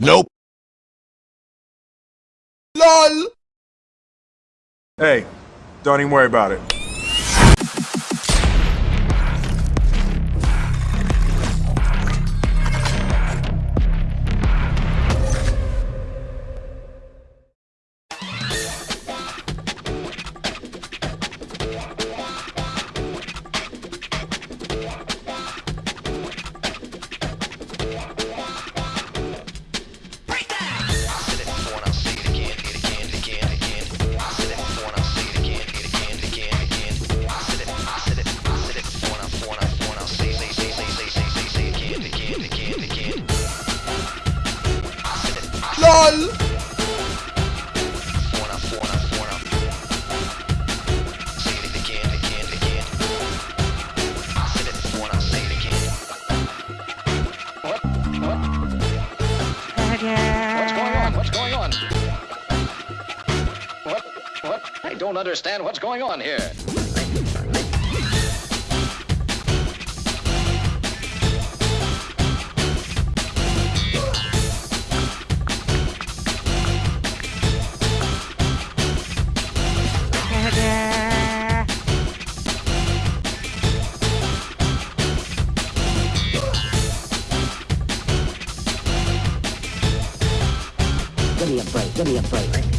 Nope. LOL! Hey, don't even worry about it. What? I don't understand what's going on here. Me a break. Give me a break.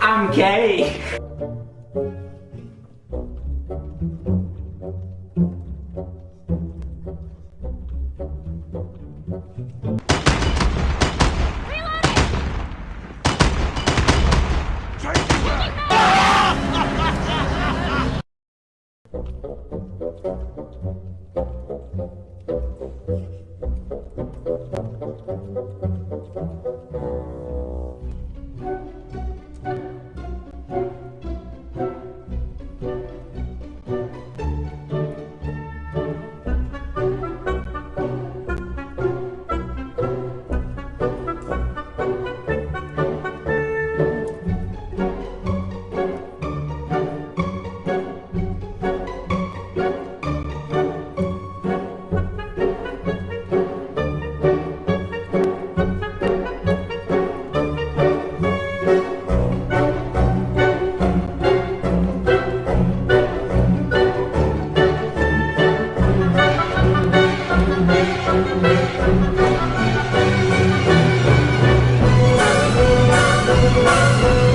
I'm gay. Thank you.